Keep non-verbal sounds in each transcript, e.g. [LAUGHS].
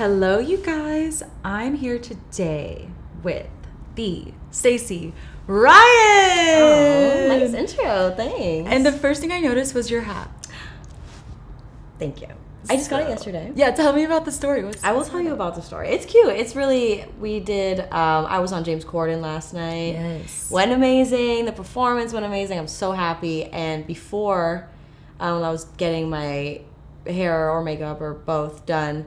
Hello, you guys. I'm here today with the Stacey Ryan. Oh, nice intro. Thanks. And the first thing I noticed was your hat. thank you. I just got it yesterday. Yeah, tell me about the story. What's, I will tell you about the story. It's cute. It's really we did. Um, I was on James Corden last night. Yes. Went amazing. The performance went amazing. I'm so happy. And before, um, I was getting my hair or makeup or both done.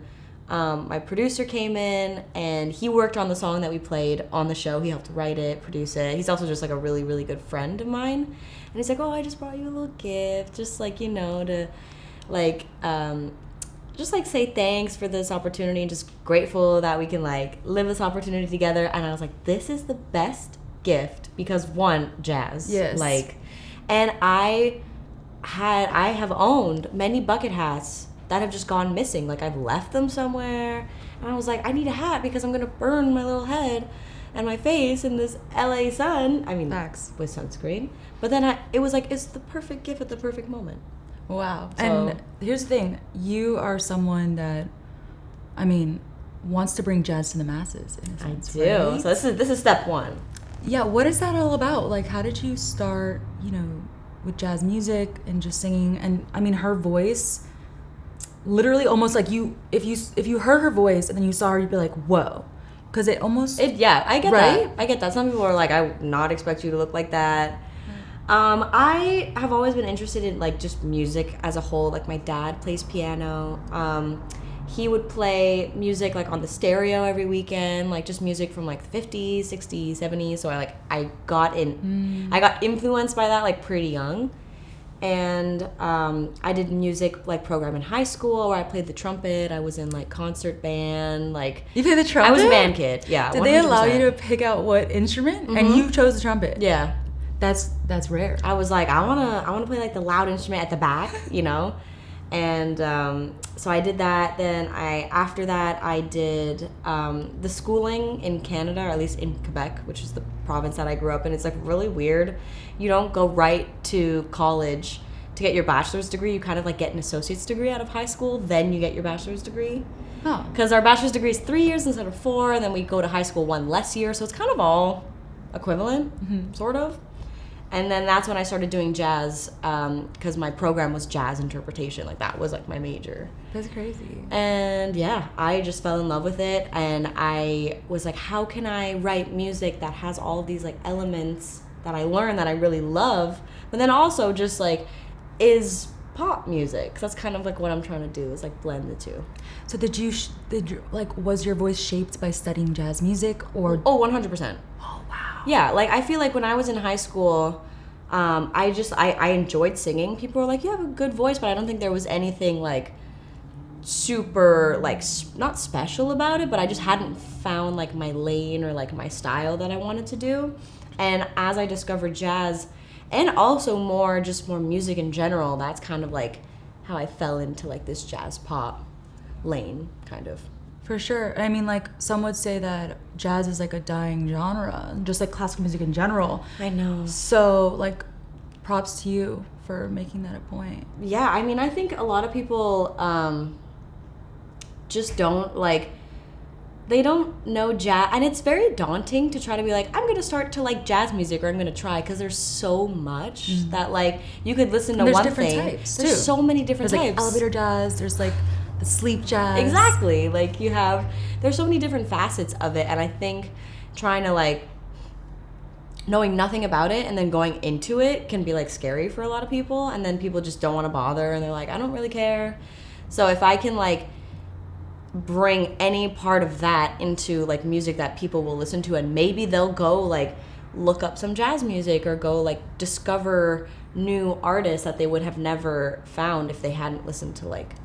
Um, my producer came in and he worked on the song that we played on the show. He helped write it, produce it. He's also just like a really, really good friend of mine. And he's like, "Oh, I just brought you a little gift, just like you know to, like, um, just like say thanks for this opportunity and just grateful that we can like live this opportunity together." And I was like, "This is the best gift because one, jazz, Yes. like, and I had I have owned many bucket hats that have just gone missing. Like I've left them somewhere, and I was like, I need a hat because I'm gonna burn my little head and my face in this LA sun. I mean, Facts. with sunscreen. But then I, it was like it's the perfect gift at the perfect moment. Wow. So- and here's the thing you are someone that, I mean, wants to bring jazz to the masses. In a I sense, do. right? So this is this is step one. Yeah, what is that all about? Like, how did you start, you know, with jazz music and just singing? And I mean, her voice, literally almost like you, if you if you heard her voice and then you saw her, you'd be like, whoa, because it almost It yeah, I get Right? that. I get that. Some people are like, I would not expect you to look like that. Um, I have always been interested in like just music as a whole. Like my dad plays piano. Um, he would play music like on the stereo every weekend, like just music from like the 50s, 60s, 70s. So I like I got in I got influenced by that like pretty young. And um, I did music like program in high school where I played the trumpet. I was in like concert band, like you play the trumpet. I was a band kid. Yeah. Did they allow you to pick out what instrument? And you chose the trumpet. Yeah. that's that's rare. I was like, I wanna, I wanna play like the loud instrument at the back, you know, and um, so I did that. Then I, after that, I did um, the schooling in Canada, or at least in Quebec, which is the province that I grew up in. It's like really weird. You don't go right to college to get your bachelor's degree. You kind of like get an associate's degree out of high school, then you get your bachelor's degree. Oh, Because our bachelor's degree is three years instead of four, and then we go to high school one less year, so it's kind of all equivalent, sort of. And then that's when I started doing jazz, um, because my program was jazz interpretation. Like that was like my major. that's crazy. And yeah, I just fell in love with it, and I was like, how can I write music that has all of these like elements that I learned that I really love, but then also just like is pop music. that's kind of like what I'm trying to do is like blend the two. So did you sh- did you, like was your voice shaped by studying jazz music or? Oh, 100%. Yeah, like I feel like when I was in high school, um, I just I, I enjoyed singing. People were like, "You have a good voice," but I don't think there was anything like super like s- not special about it. But I just hadn't found like my lane or like my style that I wanted to do. And as I discovered jazz, and also more just more music in general, that's kind of like how I fell into like this jazz pop lane, kind of. For sure. I mean, like some would say that jazz is like a dying genre, just like classical music in general. I know. So, like, props to you for making that a point. Yeah, I mean, I think a lot of people um, just don't like. They don't know jazz, and it's very daunting to try to be like, I'm gonna start to like jazz music, or I'm gonna try, because there's so much that like you could listen to Mm. And there's one different types, there's too. so many different There's like types. elevator jazz. There's like sleep jazz. Exactly. Like you have there's so many different facets of it and I think trying to like knowing nothing about it and then going into it can be like scary for a lot of people and then people just don't want to bother and they're like I don't really care. So if I can like bring any part of that into like music that people will listen to and maybe they'll go like look up some jazz music or go like discover new artists that they would have never found if they hadn't listened to like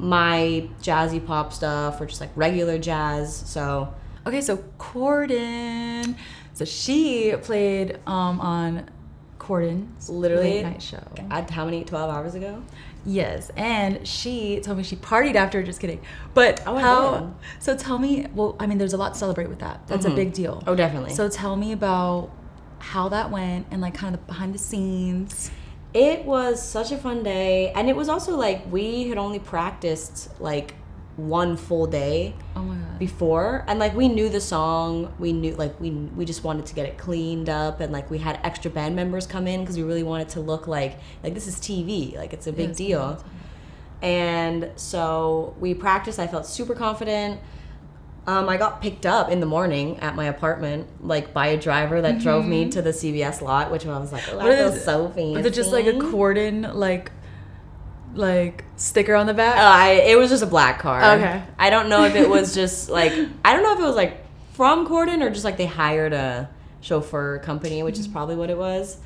my jazzy pop stuff or just like regular jazz. So Okay, so Corden. So she played um, on Corden's Literally- late night show. at how many 12 hours ago? Yes, and she told me she partied after. Just kidding. But Oh, how? So tell me. Well, I mean, there's a lot to celebrate with that. That's a big deal. Oh, definitely. So tell me about how that went and like kind of the behind the scenes. It was such a fun day, and it was also like we had only practiced like one full day Oh my god. before and like we knew the song we knew like we we just wanted to get it cleaned up and like we had extra band members come in because we really wanted to look like like this is tv like it's a big Yes, deal. and so we practiced i felt super confident um, i got picked up in the morning at my apartment like by a driver that drove me to the cvs lot which i was like oh, Mm-hmm. What I feel so fancy Was it just like a Corden like like sticker on the back? Uh, I, it was just a black car. Okay. I don't know if it was [LAUGHS] just like I don't know if it was like from Corden or just like they hired a chauffeur company, which is probably what it was.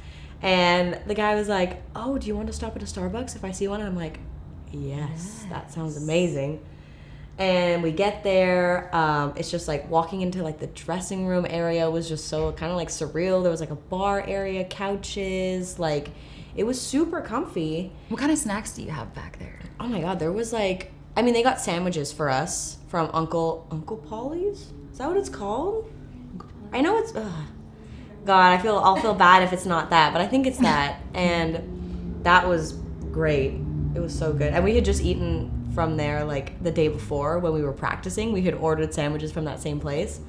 And the guy was like, "Oh, do you want to stop at a Starbucks if I see one?" And I'm like, "Yes, that sounds amazing." And we get there. Um, it's just like walking into like the dressing room area was just so kind of like surreal. There was like a bar area, couches, like it was super comfy. what kind of snacks do you have back there? Oh my god, there was like I mean they got sandwiches for us from Uncle Uncle Paulie's? Is that what it's called? I know it's ugh. God, I feel I'll feel bad if it's not that, but I think it's that. And that was great. It was so good. And we had just eaten from there like the day before when we were practicing. We had ordered sandwiches from that same place.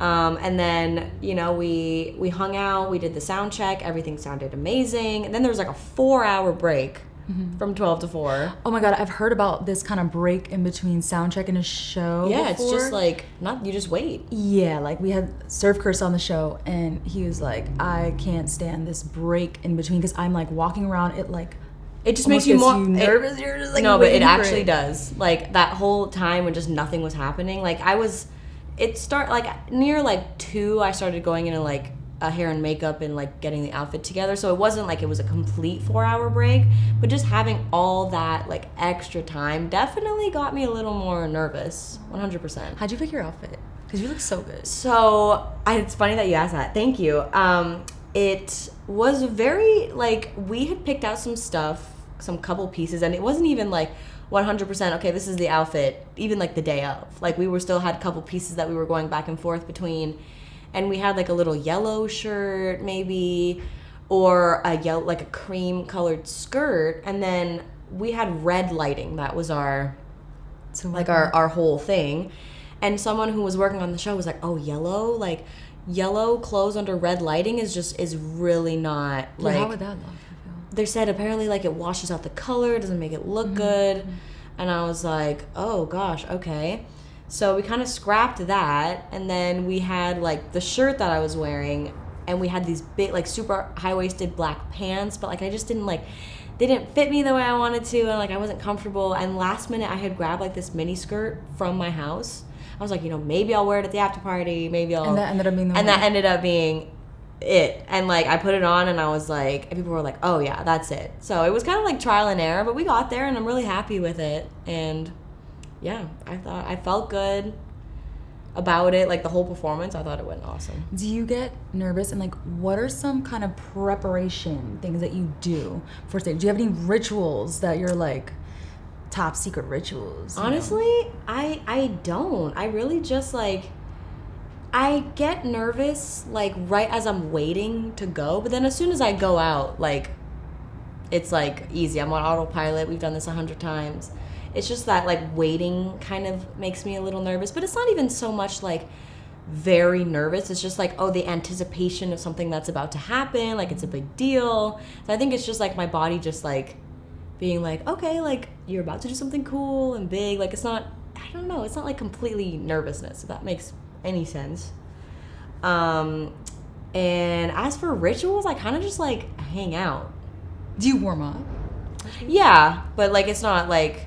Um, and then you know we we hung out, we did the sound check, everything sounded amazing. And then there was like a four hour break from twelve to four. Oh my god, I've heard about this kind of break in between sound check and a show. Yeah, it's just like not you just wait. Yeah, like we had Surf Curse on the show, and he was like, I can't stand this break in between because I'm like walking around. It like It just almost makes you more you it- nervous. You're just like no, but it actually does. Like that whole time when just nothing was happening. Like I was, it start like near like two. I started going into like a hair and makeup and like getting the outfit together. So it wasn't like it was a complete four hour break, but just having all that like extra time definitely got me a little more nervous. One hundred percent. How'd you pick your outfit? Because you look so good. So I, it's funny that you asked that. Thank you. Um, it was very like we had picked out some stuff, some couple pieces, and it wasn't even like 100% okay this is the outfit even like the day of. Like we were still had a couple pieces that we were going back and forth between and we had like a little yellow shirt maybe or a yellow like a cream colored skirt and then we had red lighting. That was our So like our, our whole thing. And someone who was working on the show was like oh yellow? Like yellow clothes under red lighting is just is really not like, like how would that look? They said apparently like it washes out the color doesn't make it look Mm-hmm. good and i was like oh gosh okay so we kind of scrapped that and then we had like the shirt that i was wearing and we had these big like super high-waisted black pants but like i just didn't like they didn't fit me the way i wanted to and like i wasn't comfortable and last minute i had grabbed like this mini skirt from my house i was like you know maybe i'll wear it at the after party maybe i'll And that ended up being the and one. that ended up being it and like i put it on and i was like and people were like oh yeah that's it so it was kind of like trial and error but we got there and i'm really happy with it and yeah i thought i felt good about it like the whole performance i thought it went awesome Do you get nervous and like what are some kind of preparation things that you do for stage? Do you have any rituals that you're like top secret rituals? you know? honestly i i don't i really just like i get nervous like right as i'm waiting to go but then as soon as i go out like it's like easy. I'm on autopilot. We've done this a hundred times. It's just that like waiting kind of makes me a little nervous but it's not even so much like very nervous. It's just like oh the anticipation of something that's about to happen like it's a big deal. So i think it's just like my body just like being like okay like you're about to do something cool and big. Like it's not i don't know. It's not like completely nervousness if that makes any sense. Um and as for rituals i kind of just like hang out. Do you warm up? yeah but like it's not like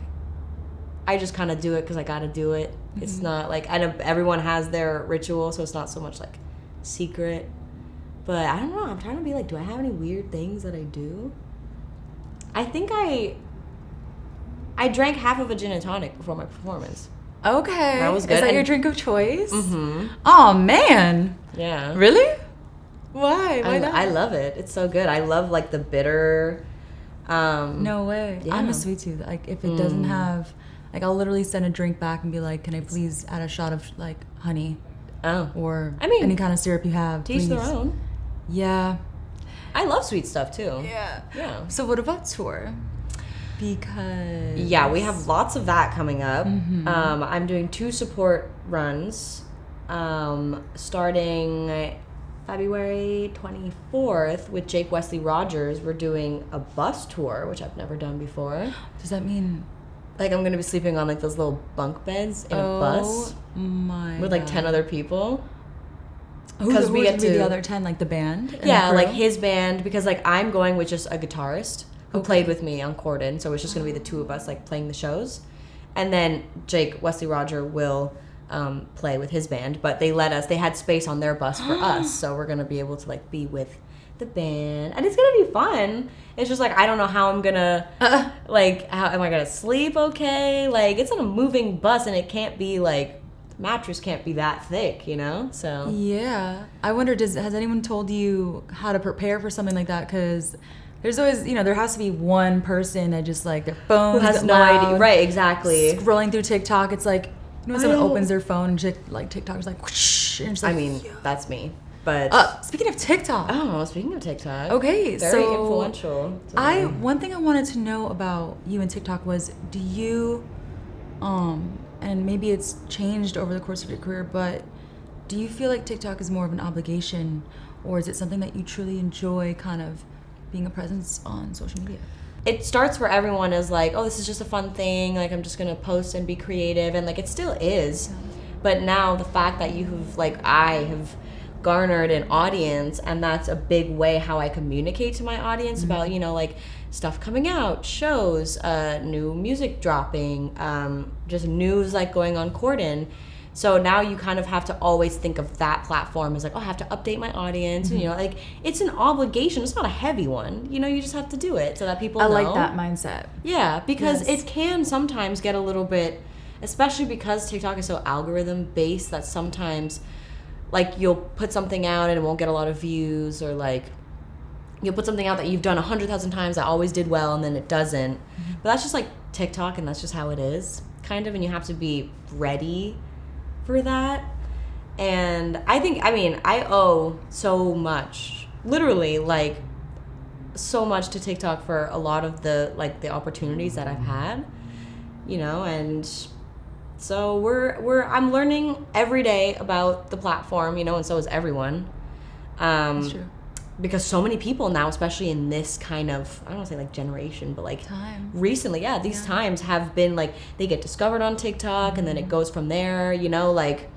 i just kind of do it because i gotta do it. It's not like i know everyone has their ritual so it's not so much like secret. But i don't know i'm trying to be like do i have any weird things that i do? I think i i drank half of a gin and tonic before my performance Okay. That was Is good. that your drink of choice? mm-hmm Oh man. yeah Really? Why? Why I, not? I love it it's so good i love like the bitter um No way. I'm a sweet tooth. Like if it doesn't Mm. have like I'll literally send a drink back and be like, "Can I please add a shot of like honey oh or I mean, any kind of syrup you have?" to each please. their own Yeah. i love sweet stuff too Yeah. yeah So what about tour? Because Yeah, we have lots of that coming up. Mm-hmm. Um, I'm doing two support runs um, starting February 24th with Jake Wesley Rogers. We're doing a bus tour, which I've never done before. Does that mean Like, I'm going to be sleeping on like those little bunk beds in oh a bus my with like God. 10 other people. Who- 'cause we get be the other ten, like the band. Yeah, like his band because like I'm going with just a guitarist who played with me on Corden, so it's just gonna be the two of us like playing the shows, and then Jake Wesley Roger will um, play with his band. But they let us; they had space on their bus for [GASPS] us, so we're gonna be able to like be with the band, and it's gonna be fun. It's just like I don't know how I'm gonna Uh, [LAUGHS] like how am I gonna sleep okay? Like it's on a moving bus, and it can't be like mattress can't be that thick, you know. So Yeah, I wonder. Does has anyone told you how to prepare for something like that? Because there's always, you know, there has to be one person that just like their phone who has no idea? Right, exactly. Scrolling through TikTok, it's like you know, when someone opens their phone and chick, like TikTok is like, whoosh, it's I like, mean, that's me. But uh, speaking of TikTok, oh, speaking of TikTok, okay, very so influential. I one thing I wanted to know about you and TikTok was do you um and maybe it's changed over the course of your career, but do you feel like TikTok is more of an obligation or is it something that you truly enjoy kind of being a presence on social media? it starts where everyone is like, oh, this is just a fun thing. Like I'm just gonna post and be creative, and like it still is. But now the fact that you have like I have garnered an audience, and that's a big way how I communicate to my audience about you know like stuff coming out, shows, uh, new music dropping, um, just news like going on Corden. So now you kind of have to always think of that platform as like, oh, I have to update my audience. And, you mm-hmm. know, like it's an obligation. It's not a heavy one. You know, you just have to do it so that people I know. like that mindset. Yeah, because Yes. it can sometimes get a little bit, especially because TikTok is so algorithm based that sometimes, like, you'll put something out and it won't get a lot of views, or like, you'll put something out that you've done a hundred thousand times that always did well and then it doesn't. Mm-hmm. But that's just like TikTok and that's just how it is, kind of, and you have to be ready for that. And I think, I mean, I owe so much, literally, like, so much to TikTok for a lot of the like the opportunities that I've had, you know, and so we're we're I'm learning every day about the platform, you know, and so is everyone. Um, That's true. Because so many people now, especially in this kind of I don't want to say like generation, but like Time. recently, yeah, these Yeah. times have been like they get discovered on TikTok and then it mm-hmm. goes from there, you know, like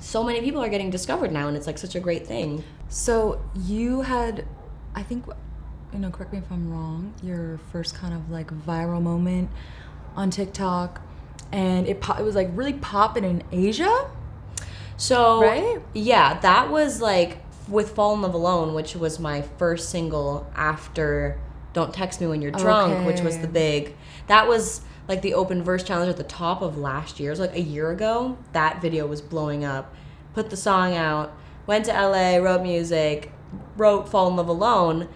so many people are getting discovered now and it's like such a great thing. So you had, I think, you know, correct me if I'm wrong. Your first kind of like viral moment on TikTok, and it po- it was like really popping in Asia. So Right? yeah, that was like with Fall in Love Alone, which was my first single after Don't Text Me When You're Drunk, which was the big that was like the open verse challenge at the top of last year. So like a year ago, that video was blowing up. Put the song out, went to LA, wrote music, wrote Fall in Love Alone,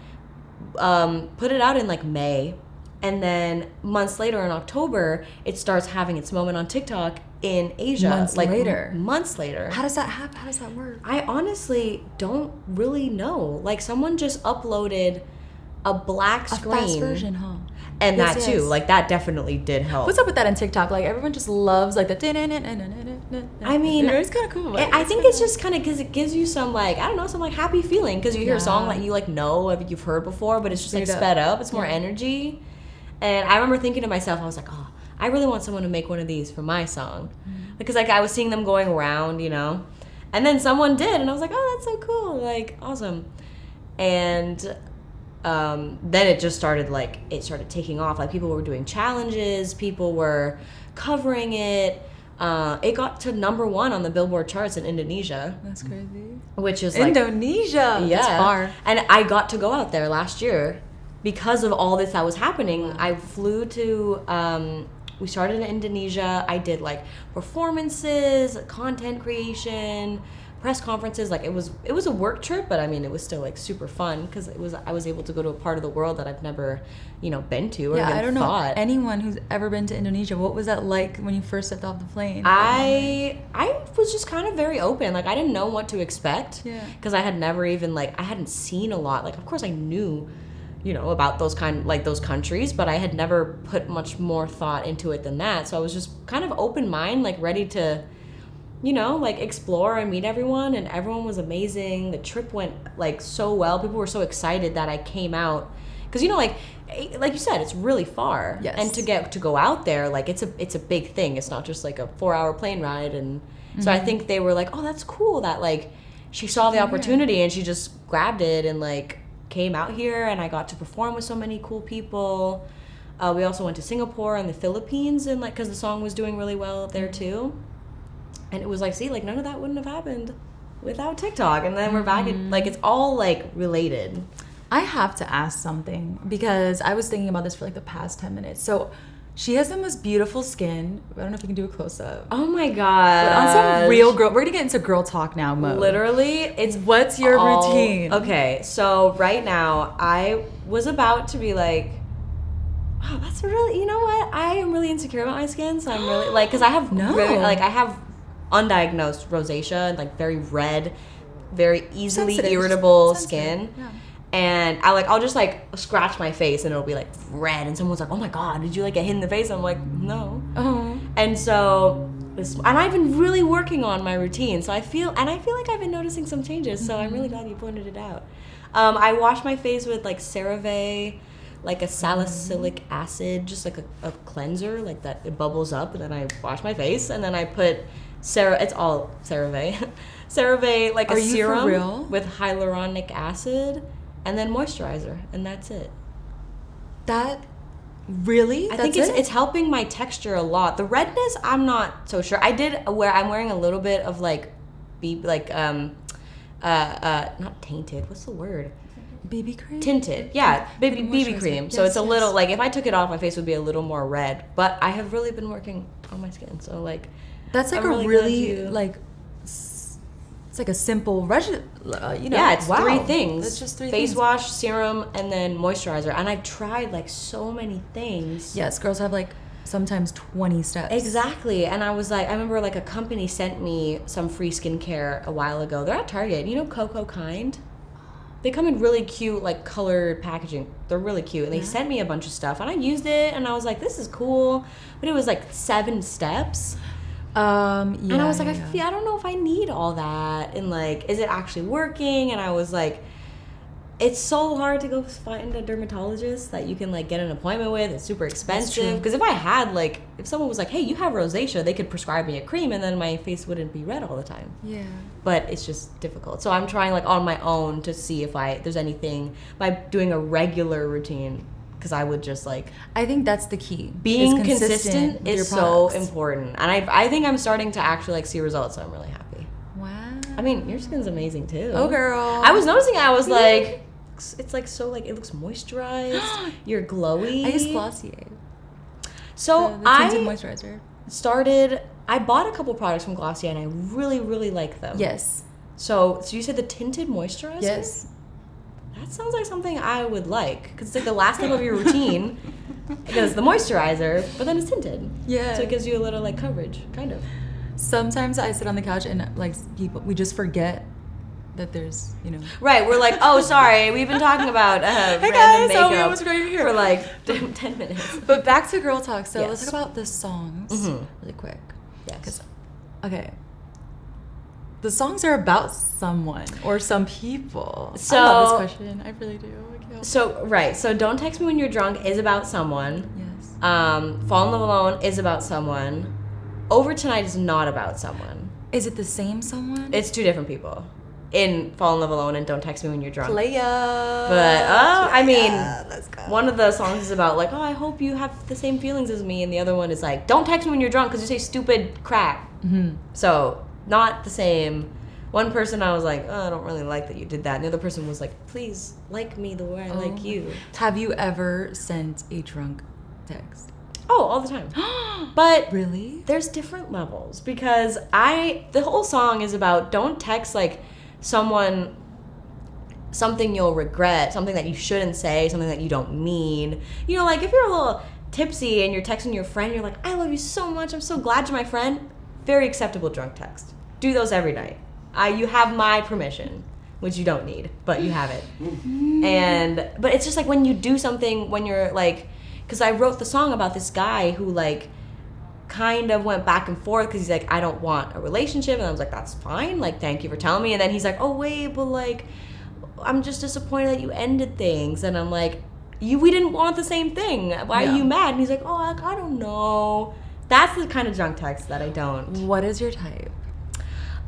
um, put it out in like May. And then months later in October, it starts having its moment on TikTok in Asia. Months like later. months later. How does that happen? How does that work? I honestly don't really know. Like someone just uploaded a black screen. A fast version, huh? and Yes, that too. Like that definitely did help. What's up with that in TikTok? Like everyone just loves like the. I mean, it's kind of cool. I I think it's just kind of because it gives you some like I don't know some like happy feeling because you hear a song that you like know you've heard before, but it's just like sped up. It's more Yeah. energy. And I remember thinking to myself, I was like, oh, I really want someone to make one of these for my song Mm-hmm. because like I was seeing them going around, you know, and then someone did, and I was like, oh, that's so cool, like awesome. And um, then it just started like it started taking off. Like people were doing challenges, people were covering it. Uh, it got to number one on the Billboard charts in Indonesia, That's crazy. which is like Indonesia. yeah, far. And I got to go out there last year because of all this that was happening. I flew to. Um, we started in Indonesia. I did like performances, content creation, press conferences. Like it was, it was a work trip, but I mean, it was still like super fun because it was. I was able to go to a part of the world that I've never, you know, been to or Yeah, I don't know anyone who's ever been to Indonesia. What was that like when you first stepped off the plane? I I was just kind of very open. Like I didn't know what to expect. Yeah. Because I had never even like I hadn't seen a lot. Like of course I knew, you know, about those kind like those countries, but I had never put much more thought into it than that. So I was just kind of open mind, like ready to you know, like explore and meet everyone and everyone was amazing. The trip went like so well. People were so excited that I came out cuz you know like eh, like you said it's really far. Yes. And to get to go out there like it's a it's a big thing. It's not just like a 4-hour plane ride and so I think they were like, "Oh, that's cool that like she saw the opportunity and she just grabbed it and like came out here and I got to perform with so many cool people. Uh, we also went to Singapore and the Philippines and like because the song was doing really well there too. And it was like, see, like none of that wouldn't have happened without TikTok. And then we're back at like it's all like related. I have to ask something because I was thinking about this for like the past 10 minutes. So she has the most beautiful skin. I don't know if you can do a close up. Oh my god! But on some real girl, we're gonna get into girl talk now mode. Literally, it's What's your all- routine? Okay, so right now I was about to be like, oh, that's really, you know what? I am really insecure about my skin, so I'm really like, because I have [GASPS] No. really, like I have undiagnosed rosacea, like very red, very easily Sensitive. irritable Sensitive, skin. yeah. And I like I'll just like scratch my face and it'll be like red and someone's like, Oh my god, did you like get hit in the face? I'm like, No. Oh. And so, this, and I've been really working on my routine. So I feel, and I feel like I've been noticing some changes. So I'm really mm-hmm. glad you pointed it out. Um, I wash my face with like CeraVe, like a salicylic mm-hmm. acid, just like a, a cleanser, like that it bubbles up, and then I wash my face, and then I put Cera. It's all CeraVe, [LAUGHS] CeraVe like a Are for serum real? with hyaluronic acid, and then moisturizer, and that's it. That really? I That's think it's it? it's helping my texture a lot. The redness, I'm not so sure. I did wear I'm wearing a little bit of like be like um uh uh not tainted. What's the word? BB cream. Tinted. Yeah, baby BB cream. so Yes, it's a yes. little like if I took it off my face would be a little more red, but I have really been working on my skin. So like That's like I'm a really really, like. S- It's like a simple regimen. Uh, you know. yeah, it's wow. three things. It's just three Face things. wash, serum, and then moisturizer. And I've tried like so many things. Yes, girls have like sometimes 20 steps. Exactly. And I was like, I remember like a company sent me some free skincare a while ago. They're at Target. You know Cocokind? They come in really cute, like colored packaging. They're really cute. And they sent me a bunch of stuff. And I used it and I was like, this is cool. But it was like seven steps. Um, yeah, and I was like, yeah, I, feel, I don't know if I need all that. And like, is it actually working? And I was like, it's so hard to go find a dermatologist that you can like get an appointment with. It's super expensive. Because if I had like, if someone was like, hey, you have rosacea, they could prescribe me a cream, and then my face wouldn't be red all the time. Yeah. But it's just difficult. So I'm trying like on my own to see if I there's anything by doing a regular routine. Because I would just like I think that's the key. being is consistent your is so important, and I I think I'm starting to actually like see results. So I'm really happy. Wow. I mean, your skin's amazing too. oh, girl. I was noticing. I was like, it's like so like it looks moisturized. [GASPS] You're glowy. I use Glossier. So the, the I moisturizer. started. I bought a couple products from Glossier, and I really really like them. Yes. So so you said the tinted moisturizer. Yes. That sounds like something I would like because it's like the last step of your routine. [LAUGHS] Because the moisturizer, but then it's tinted. Yeah. So it gives you a little like coverage, kind of. Sometimes I sit on the couch and like people, we just forget that there's, you know. Right, we're like, oh, sorry, we've been talking about uh, [LAUGHS] Hey guys, oh, we almost right here. for like [LAUGHS] 10 minutes. But back to girl talk. So let's talk about the songs Mhm. really quick. Yes. Okay. The songs are about someone or some people. I So- love this question. I really do. I So, right, so Don't Text Me When You're Drunk is about someone. yes. Um, Fall in Love Alone is about someone. Over Tonight is not about someone. Is it the same someone? It's two different people. In Fall in Love Alone and Don't Text Me When You're Drunk. Playa. But, oh, I mean, let's go. One of the songs is about like, oh, I hope you have the same feelings as me, and the other one is like, don't text me when you're drunk because you say stupid crap. hmm So not the same. One person I was like, oh, I don't really like that you did that, and the other person was like, please like me the way I oh like Oh. you. Have you ever sent a drunk text? Oh, all the time. [GASPS] But really? there's different levels because I the whole song is about don't text like someone something you'll regret, something that you shouldn't say, something that you don't mean. You know, like if you're a little tipsy and you're texting your friend, you're like, "I love you so much. I'm so glad you're my friend." Very acceptable drunk text. Do those every night. I you have my permission. which you don't need, but you have it. and but it's just like when you do something when you're like, because I wrote the song about this guy who like kind of went back and forth because he's like, I don't want a relationship, and I was like, that's fine. Like, thank you for telling me. And then he's like, oh wait, but like, I'm just disappointed that you ended things, and I'm like, you we didn't want the same thing. Why Yeah. are you mad? And he's like, oh, I don't know. That's the kind of junk text that I don't. What is your type?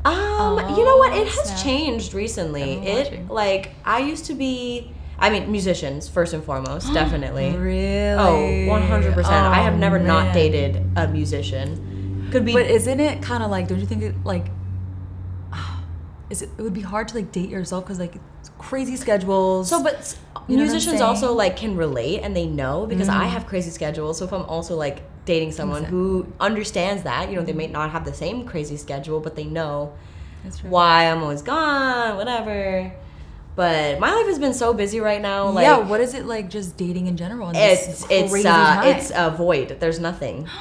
Um, you know what? It has snap. changed recently. It watching. like I used to be. I mean, musicians first and foremost, [GASPS] definitely. Really? Oh, 100 percent. I have Oh, never not dated a musician. Could be. But isn't it kind of like? Don't you think it like? Is it? It would be hard to like date yourself because like it's crazy schedules. so, but You know musicians also like can relate and they know because I have crazy schedules. So if I'm also like dating someone who understands that, you know, they may not have the same crazy schedule, but they know why I'm always gone, whatever. But my life has been so busy right now. Like, yeah. What is it like? Just dating in general? in this it's it's uh, it's a void. There's nothing. [GASPS]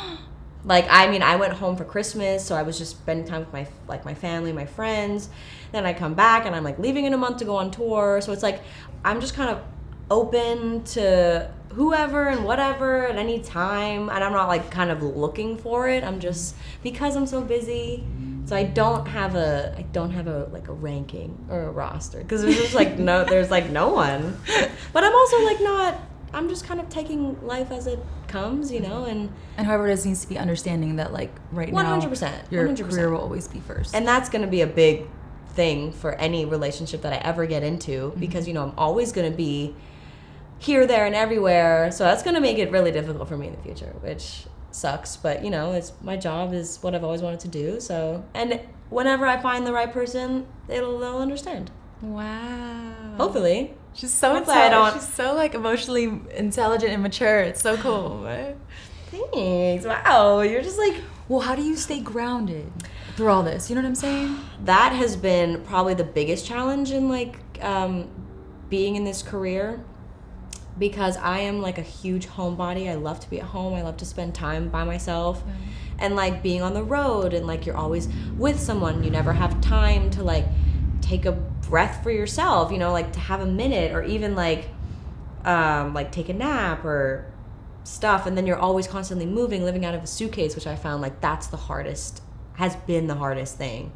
Like I mean, I went home for Christmas, so I was just spending time with my like my family, my friends. Then I come back, and I'm like leaving in a month to go on tour. So it's like I'm just kind of open to whoever and whatever at any time, and I'm not like kind of looking for it. I'm just because I'm so busy. So I don't have a I don't have a like a ranking or a roster because there's just like no there's like no one. But I'm also like not I'm just kind of taking life as it comes, you know, and and whoever it is needs to be understanding that like right now, 100%, your 100%. career will always be first. and that's going to be a big thing for any relationship that I ever get into Mm-hmm. because you know I'm always going to be here, there, and everywhere. So that's going to make it really difficult for me in the future, which sucks. But you know, it's my job is what I've always wanted to do. So and whenever I find the right person, it'll they'll understand. wow. Hopefully. She's so intelligent. She's so like emotionally intelligent and mature. It's so cool. right? Thanks. Wow, you're just like Well, how do you stay grounded through all this? You know what I'm saying? that has been probably the biggest challenge in like um, being in this career because I am like a huge homebody. I love to be at home. I love to spend time by myself. And like being on the road and like you're always with someone, you never have time to like take a breath for yourself, you know, like to have a minute or even like um like take a nap or stuff and then you're always constantly moving, living out of a suitcase, which I found like that's the hardest has been the hardest thing.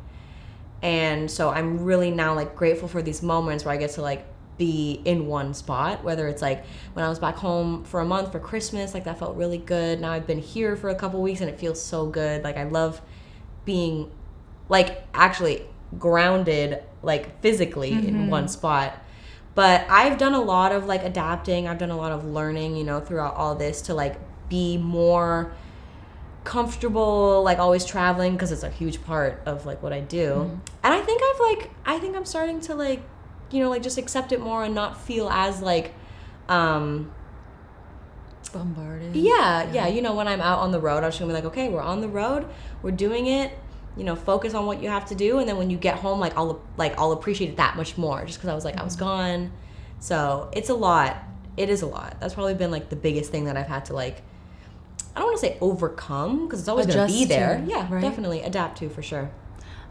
And so i'm really now like grateful for these moments where i get to like be in one spot whether it's like when i was back home for a month for christmas like that felt really good. Now i've been here for a couple weeks and it feels so good. Like i love being like actually grounded like physically in mm-hmm. one spot. But i've done a lot of like adapting. I've done a lot of learning you know throughout all this to like be more comfortable like always traveling because it's a huge part of like what I do. And I think I've like I think I'm starting to like you know like just accept it more and not feel as like um Bombarded. yeah, yeah, you know when I'm out on the road, I'm just gonna be like, okay, we're on the road, we're doing it. You know, focus on what you have to do, and then when you get home, like I'll like I'll appreciate it that much more, just because I was like I was gone. So it's a lot. It is a lot. That's probably been like the biggest thing that I've had to like. I don't want to say overcome because it's always gonna be Adjust to, there. yeah, right? definitely adapt to for sure.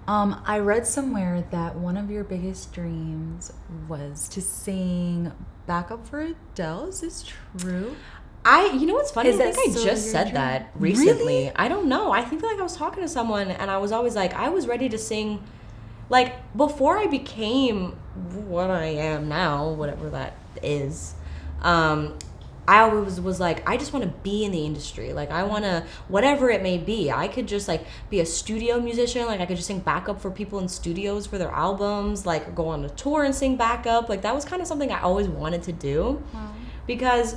Um, I read somewhere that one of your biggest dreams was to sing backup for Adele. Is this true? I, you know what's funny? Is I think I just said dream? that Really? recently. I don't know. I think like I was talking to someone and I was always like, I was ready to sing, like before I became what I am now, whatever that is. Um, I always was like, I just want to be in the industry. Like, I want to, whatever it may be. I could just like be a studio musician. Like, I could just sing backup for people in studios for their albums. Like, go on a tour and sing backup. Like, that was kind of something I always wanted to do because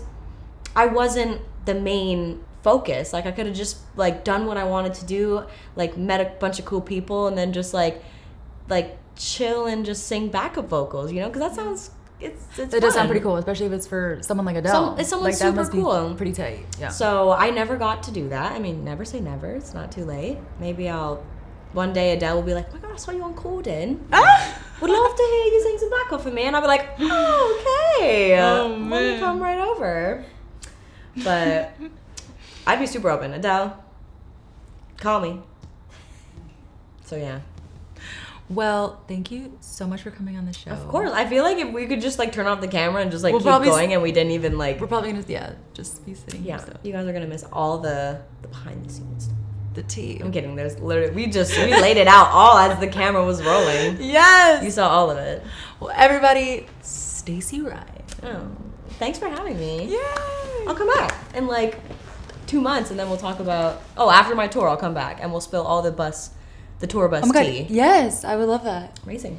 I wasn't the main focus. Like I could have just like done what I wanted to do, like met a bunch of cool people, and then just like like chill and just sing backup vocals. You know, because that sounds it's it's It does sound pretty cool, especially if it's for someone like Adele. Some- it's someone like, that super must cool. Be pretty tight. Yeah. So I never got to do that. I mean, never say never. It's not too late. Maybe I'll. One day Adele will be like, "Oh my god, I saw you on Corden. Ah! Would love to hear you sing some backup for me." And I'll be like, "Oh, okay. Oh, man. come right over." But I'd be super open. Adele, call me. So yeah. Well, thank you so much for coming on the show. Of course, I feel like if we could just like turn off the camera and just like We'll keep going, and we didn't even like. We're probably gonna yeah, just be sitting Yeah, here. So. you guys are gonna miss all the the behind the scenes. stuff. The tea. I'm kidding. There's literally we just we laid it out all as the camera was rolling. Yes. You saw all of it. Well, everybody, Stacey Ryan. Oh, thanks for having me. Yay! I'll come back in like two months, and then we'll talk about. Oh, after my tour, I'll come back and we'll spill all the bus, the tour bus Oh tea. Yes, I would love that. Amazing.